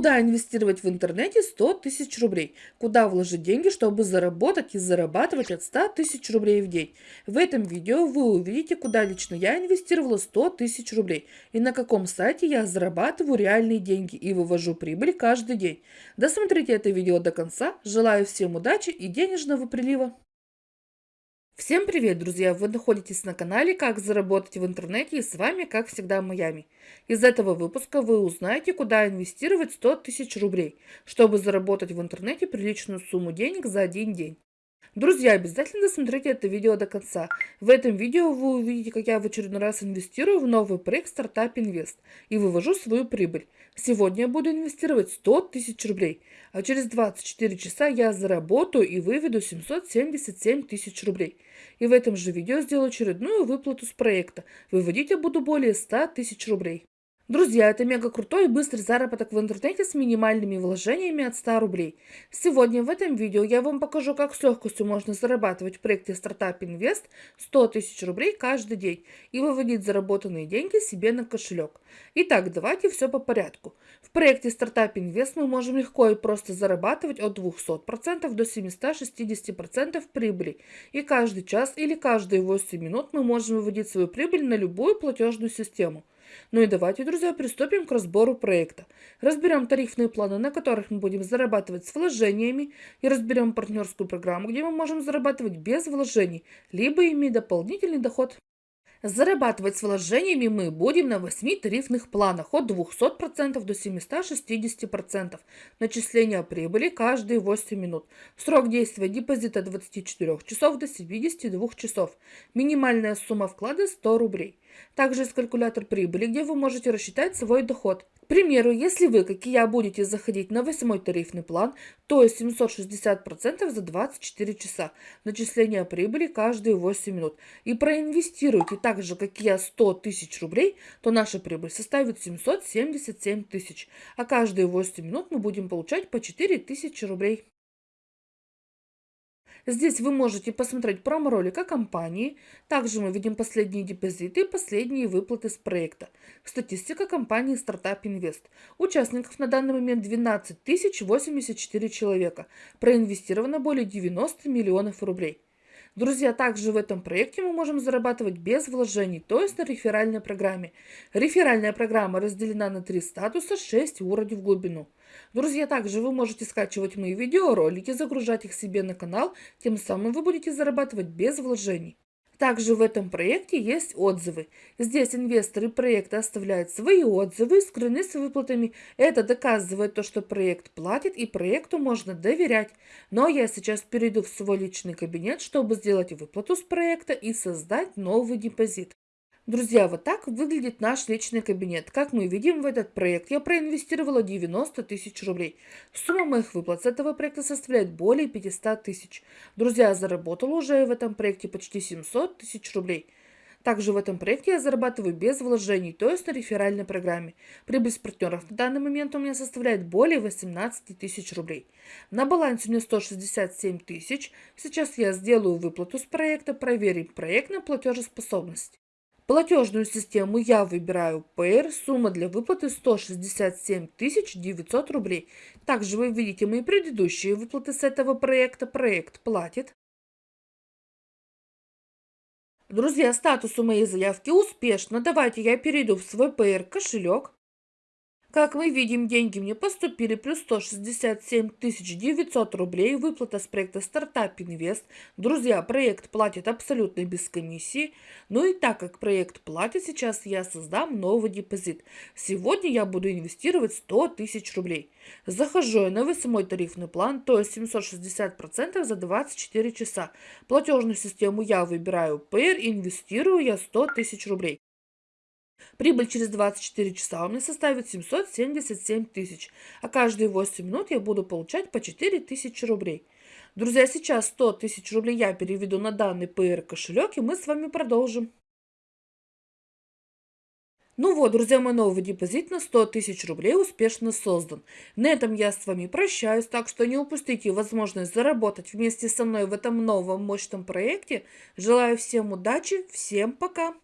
Куда инвестировать в интернете 100 тысяч рублей? Куда вложить деньги, чтобы заработать и зарабатывать от 100 тысяч рублей в день? В этом видео вы увидите, куда лично я инвестировала 100 тысяч рублей и на каком сайте я зарабатываю реальные деньги и вывожу прибыль каждый день. Досмотрите это видео до конца. Желаю всем удачи и денежного прилива. Всем привет, друзья! Вы находитесь на канале «Как заработать в интернете» и с вами, как всегда, Майами. Из этого выпуска вы узнаете, куда инвестировать 100 тысяч рублей, чтобы заработать в интернете приличную сумму денег за один день. Друзья, обязательно досмотрите это видео до конца. В этом видео вы увидите, как я в очередной раз инвестирую в новый проект Startup Invest и вывожу свою прибыль. Сегодня я буду инвестировать 100 тысяч рублей, а через 24 часа я заработаю и выведу 777 тысяч рублей. И в этом же видео сделаю очередную выплату с проекта. Выводить я буду более 100 тысяч рублей. Друзья, это мега крутой и быстрый заработок в интернете с минимальными вложениями от 100 рублей. Сегодня в этом видео я вам покажу, как с легкостью можно зарабатывать в проекте Startup Invest 100 тысяч рублей каждый день и выводить заработанные деньги себе на кошелек. Итак, давайте все по порядку. В проекте Startup Invest мы можем легко и просто зарабатывать от 200% до 760% прибыли. И каждый час или каждые 8 минут мы можем выводить свою прибыль на любую платежную систему. Ну и давайте, друзья, приступим к разбору проекта. Разберем тарифные планы, на которых мы будем зарабатывать с вложениями, и разберем партнерскую программу, где мы можем зарабатывать без вложений, либо иметь дополнительный доход. Зарабатывать с вложениями мы будем на 8 тарифных планах от 200% до 760%. Начисление прибыли каждые 8 минут. Срок действия депозита от 24 часов до 72 часов. Минимальная сумма вклада 100 рублей. Также есть калькулятор прибыли, где вы можете рассчитать свой доход. Примеру, если вы, как и я, будете заходить на восьмой тарифный план, то 760% за 24 часа. Начисление прибыли каждые 8 минут. И проинвестируете так же, как и я, 100 тысяч рублей, то наша прибыль составит 777 тысяч. А каждые 8 минут мы будем получать по 4 тысячи рублей. Здесь вы можете посмотреть промо-ролик о компании. Также мы видим последние депозиты и последние выплаты с проекта. Статистика компании Startup Invest. Участников на данный момент 12 084 человека. Проинвестировано более 90 миллионов рублей. Друзья, также в этом проекте мы можем зарабатывать без вложений, то есть на реферальной программе. Реферальная программа разделена на три статуса, 6 уровней в глубину. Друзья, также вы можете скачивать мои видеоролики, загружать их себе на канал, тем самым вы будете зарабатывать без вложений. Также в этом проекте есть отзывы. Здесь инвесторы проекта оставляют свои отзывы, скрыны с выплатами. Это доказывает то, что проект платит и проекту можно доверять. Но я сейчас перейду в свой личный кабинет, чтобы сделать выплату с проекта и создать новый депозит. Друзья, вот так выглядит наш личный кабинет. Как мы видим, в этот проект я проинвестировала 90 тысяч рублей. Сумма моих выплат с этого проекта составляет более 500 тысяч. Друзья, я заработала уже в этом проекте почти 700 тысяч рублей. Также в этом проекте я зарабатываю без вложений, то есть на реферальной программе. Прибыль с партнеров на данный момент у меня составляет более 18 тысяч рублей. На балансе у меня 167 тысяч. Сейчас я сделаю выплату с проекта, проверим проект на платежеспособность. Платежную систему я выбираю PR, сумма для выплаты 167 900 рублей. Также вы видите мои предыдущие выплаты с этого проекта. Проект платит. Друзья, статус у моей заявки успешно. Давайте я перейду в свой PR кошелек. Как мы видим, деньги мне поступили плюс 167 900 рублей. Выплата с проекта Startup Invest. Друзья, проект платит абсолютно без комиссии. Ну и так как проект платит, сейчас я создам новый депозит. Сегодня я буду инвестировать 100 тысяч рублей. Захожу я на восьмой тарифный план, то есть 760% за 24 часа. Платежную систему я выбираю PR, инвестирую я 100 тысяч рублей. Прибыль через 24 часа у меня составит 777 тысяч, а каждые 8 минут я буду получать по 4 тысячи рублей. Друзья, сейчас 100 тысяч рублей я переведу на данный PR кошелек, и мы с вами продолжим. Ну вот, друзья, мой новый депозит на 100 тысяч рублей успешно создан. На этом я с вами прощаюсь, так что не упустите возможность заработать вместе со мной в этом новом мощном проекте. Желаю всем удачи, всем пока!